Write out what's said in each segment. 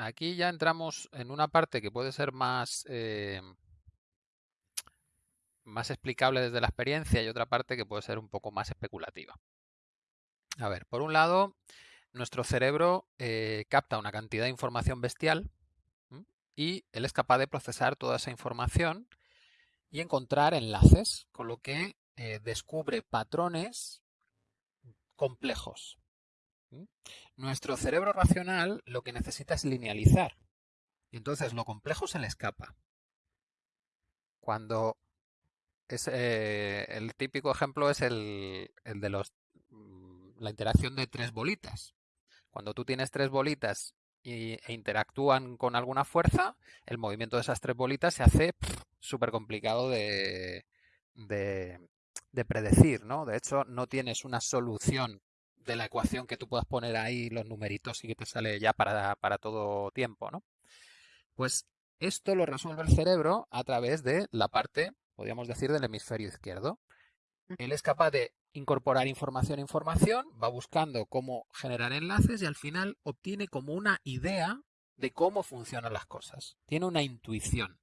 aquí ya entramos en una parte que puede ser más, eh, más explicable desde la experiencia y otra parte que puede ser un poco más especulativa. A ver, por un lado, nuestro cerebro eh, capta una cantidad de información bestial y él es capaz de procesar toda esa información y encontrar enlaces, con lo que eh, descubre patrones complejos. Nuestro cerebro racional lo que necesita es linealizar. Y entonces lo complejo se le escapa. Cuando es, eh, el típico ejemplo es el, el de los, mm, la interacción de tres bolitas. Cuando tú tienes tres bolitas y, e interactúan con alguna fuerza, el movimiento de esas tres bolitas se hace súper complicado de, de, de, predecir, ¿no? De hecho, no tienes una solución de la ecuación que tú puedas poner ahí los numeritos y que te sale ya para, para todo tiempo, ¿no? Pues esto lo resuelve el cerebro a través de la parte, podríamos decir, del hemisferio izquierdo. Él es capaz de incorporar información a información, va buscando cómo generar enlaces y al final obtiene como una idea de cómo funcionan las cosas. Tiene una intuición.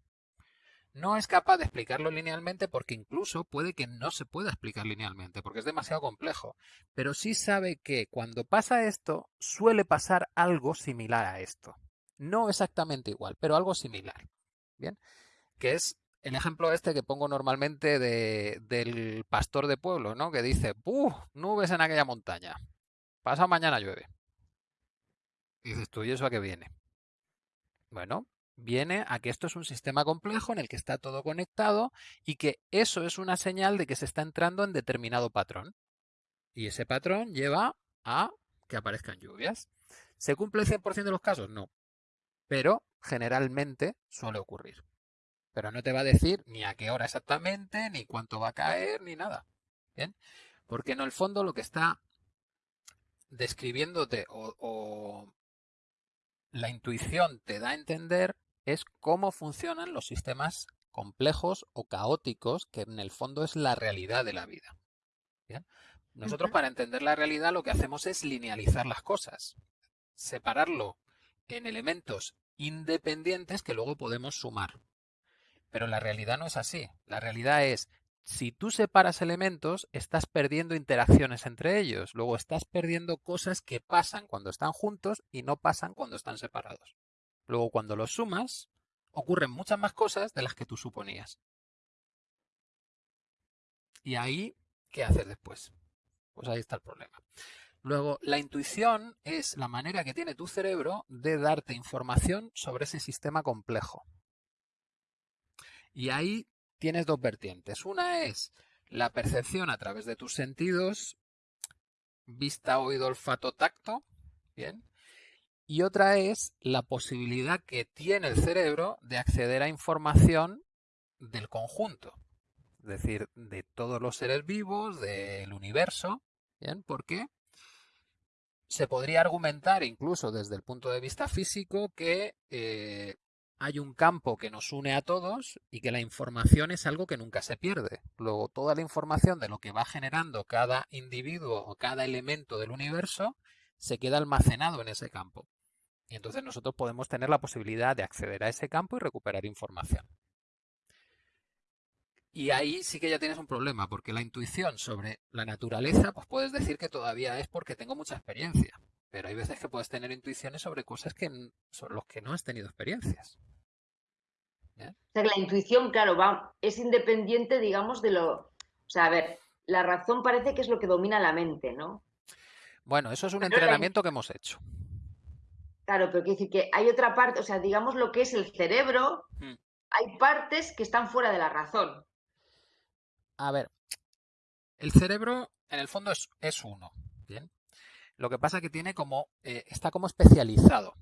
No es capaz de explicarlo linealmente porque incluso puede que no se pueda explicar linealmente porque es demasiado complejo. Pero sí sabe que cuando pasa esto suele pasar algo similar a esto. No exactamente igual, pero algo similar. Bien, que es el ejemplo este que pongo normalmente de, del pastor de pueblo, ¿no? Que dice, ¡Buh! Nubes en aquella montaña. Pasa mañana llueve. Y dices tú, ¿y eso a qué viene? Bueno, viene a que esto es un sistema complejo en el que está todo conectado y que eso es una señal de que se está entrando en determinado patrón. Y ese patrón lleva a que aparezcan lluvias. ¿Se cumple el 100% de los casos? No. Pero generalmente suele ocurrir pero no te va a decir ni a qué hora exactamente, ni cuánto va a caer, ni nada. ¿Bien? Porque en el fondo lo que está describiéndote o, o la intuición te da a entender es cómo funcionan los sistemas complejos o caóticos, que en el fondo es la realidad de la vida. ¿Bien? Nosotros para entender la realidad lo que hacemos es linealizar las cosas, separarlo en elementos independientes que luego podemos sumar. Pero la realidad no es así. La realidad es, si tú separas elementos, estás perdiendo interacciones entre ellos. Luego estás perdiendo cosas que pasan cuando están juntos y no pasan cuando están separados. Luego cuando los sumas, ocurren muchas más cosas de las que tú suponías. Y ahí, ¿qué haces después? Pues ahí está el problema. Luego, la intuición es la manera que tiene tu cerebro de darte información sobre ese sistema complejo. Y ahí tienes dos vertientes. Una es la percepción a través de tus sentidos, vista, oído, olfato, tacto, bien. Y otra es la posibilidad que tiene el cerebro de acceder a información del conjunto, es decir, de todos los seres vivos, del universo, bien, porque se podría argumentar incluso desde el punto de vista físico que eh, hay un campo que nos une a todos y que la información es algo que nunca se pierde. Luego, toda la información de lo que va generando cada individuo o cada elemento del universo se queda almacenado en ese campo. Y entonces nosotros podemos tener la posibilidad de acceder a ese campo y recuperar información. Y ahí sí que ya tienes un problema, porque la intuición sobre la naturaleza, pues puedes decir que todavía es porque tengo mucha experiencia. Pero hay veces que puedes tener intuiciones sobre cosas que, sobre los que no has tenido experiencias. O sea, que la intuición, claro, va, es independiente, digamos, de lo... O sea, a ver, la razón parece que es lo que domina la mente, ¿no? Bueno, eso es un entrenamiento que hemos hecho. Claro, pero quiere decir que hay otra parte, o sea, digamos lo que es el cerebro, hmm. hay partes que están fuera de la razón. A ver, el cerebro en el fondo es, es uno, ¿bien? Lo que pasa es que tiene como, eh, está como especializado.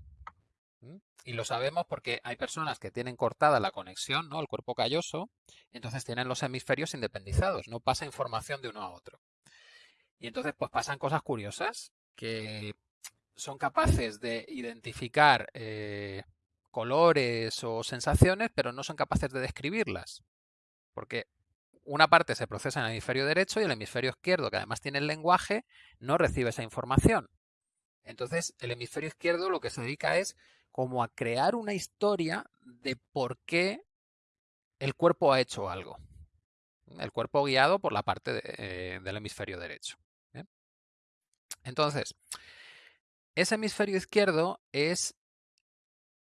Y lo sabemos porque hay personas que tienen cortada la conexión, ¿no? El cuerpo calloso, y entonces tienen los hemisferios independizados, no pasa información de uno a otro. Y entonces pues pasan cosas curiosas que son capaces de identificar eh, colores o sensaciones, pero no son capaces de describirlas. Porque una parte se procesa en el hemisferio derecho y el hemisferio izquierdo, que además tiene el lenguaje, no recibe esa información. Entonces, el hemisferio izquierdo lo que se dedica es como a crear una historia de por qué el cuerpo ha hecho algo. El cuerpo guiado por la parte eh, del hemisferio derecho. Entonces, ese hemisferio izquierdo es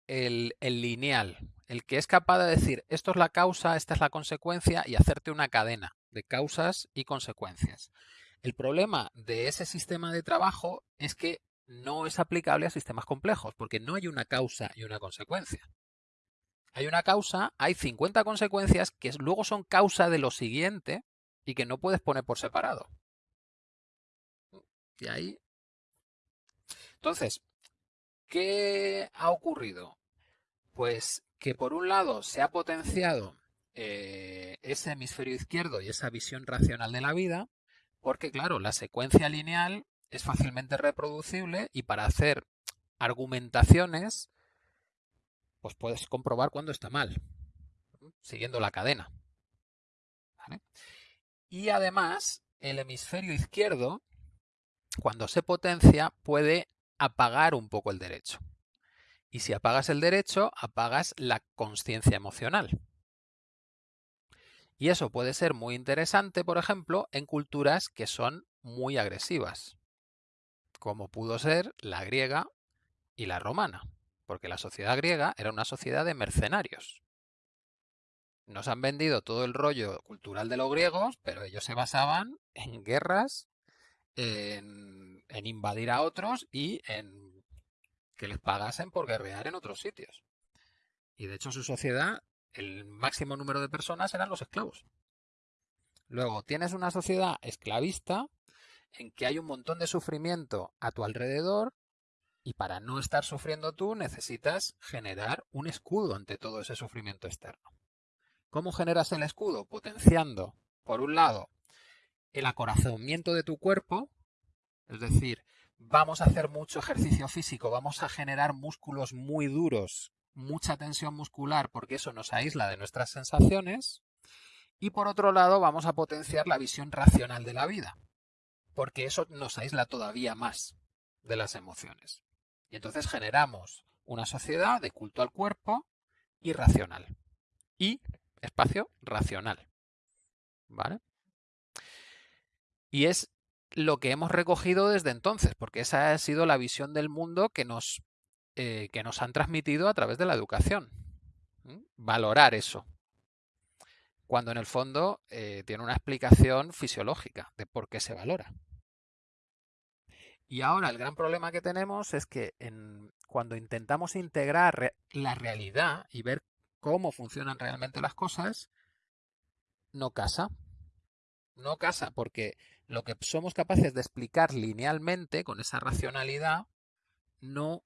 el, el, lineal, el que es capaz de decir esto es la causa, esta es la consecuencia y hacerte una cadena de causas y consecuencias. El problema de ese sistema de trabajo es que no es aplicable a sistemas complejos, porque no hay una causa y una consecuencia. Hay una causa, hay 50 consecuencias que luego son causa de lo siguiente y que no puedes poner por separado. Y ahí. Entonces, ¿qué ha ocurrido? Pues que por un lado se ha potenciado eh, ese hemisferio izquierdo y esa visión racional de la vida, porque claro, la secuencia lineal es fácilmente reproducible y para hacer argumentaciones, pues puedes comprobar cuando está mal, siguiendo la cadena. Y además, el hemisferio izquierdo, cuando se potencia, puede apagar un poco el derecho. Y si apagas el derecho, apagas la conciencia emocional. Y eso puede ser muy interesante, por ejemplo, en culturas que son muy agresivas, como pudo ser la griega y la romana, porque la sociedad griega era una sociedad de mercenarios. Nos han vendido todo el rollo cultural de los griegos, pero ellos se basaban en guerras, en, en invadir a otros y en que les pagasen por guerrear en otros sitios. Y de hecho su sociedad el máximo número de personas eran los esclavos. Luego, tienes una sociedad esclavista en que hay un montón de sufrimiento a tu alrededor y para no estar sufriendo tú necesitas generar un escudo ante todo ese sufrimiento externo. ¿Cómo generas el escudo? Potenciando, por un lado, el acorazamiento de tu cuerpo, es decir, vamos a hacer mucho ejercicio físico, vamos a generar músculos muy duros mucha tensión muscular porque eso nos aísla de nuestras sensaciones. Y por otro lado vamos a potenciar la visión racional de la vida, porque eso nos aísla todavía más de las emociones. Y entonces generamos una sociedad de culto al cuerpo irracional y espacio racional. ¿Vale? Y es lo que hemos recogido desde entonces, porque esa ha sido la visión del mundo que nos eh, que nos han transmitido a través de la educación. Valorar eso. Cuando en el fondo eh, tiene una explicación fisiológica de por qué se valora. Y ahora el gran problema que tenemos es que cuando intentamos integrar la realidad y ver cómo funcionan realmente las cosas, no casa. No casa porque lo que somos capaces de explicar linealmente con esa racionalidad no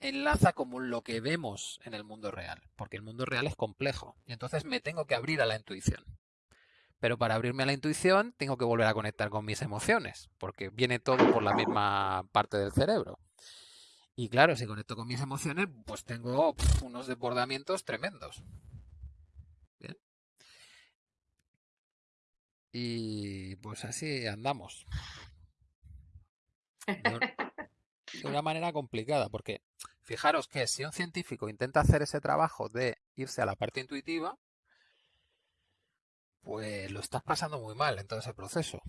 enlaza como lo que vemos en el mundo real, porque el mundo real es complejo y entonces me tengo que abrir a la intuición. Pero para abrirme a la intuición tengo que volver a conectar con mis emociones, porque viene todo por la misma parte del cerebro. Y claro, si conecto con mis emociones, pues tengo unos desbordamientos tremendos. Y pues así andamos. de una manera complicada, porque fijaros que si un científico intenta hacer ese trabajo de irse a la parte intuitiva, pues lo estás pasando muy mal en todo ese proceso.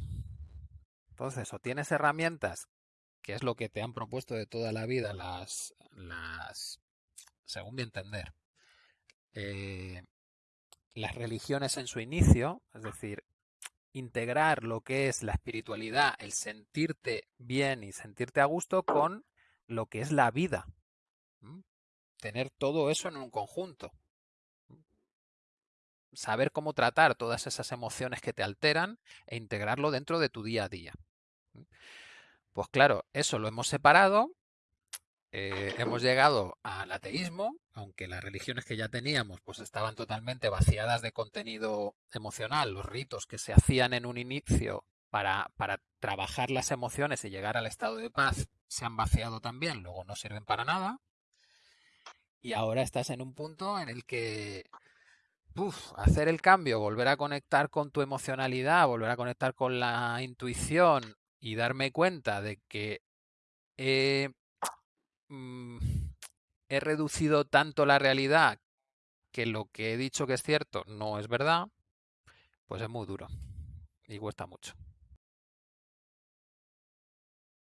Entonces, o tienes herramientas, que es lo que te han propuesto de toda la vida las, las según mi entender, eh, las religiones en su inicio, es decir, integrar lo que es la espiritualidad, el sentirte bien y sentirte a gusto con lo que es la vida. Tener todo eso en un conjunto. Saber cómo tratar todas esas emociones que te alteran e integrarlo dentro de tu día a día. Pues claro, eso lo hemos separado eh, hemos llegado al ateísmo, aunque las religiones que ya teníamos pues estaban totalmente vaciadas de contenido emocional, los ritos que se hacían en un inicio para, para trabajar las emociones y llegar al estado de paz se han vaciado también, luego no sirven para nada. Y ahora estás en un punto en el que hacer el cambio, volver a conectar con tu emocionalidad, volver a conectar con la intuición y darme cuenta de que he Mm, he reducido tanto la realidad que lo que he dicho que es cierto no es verdad, pues es muy duro y cuesta mucho.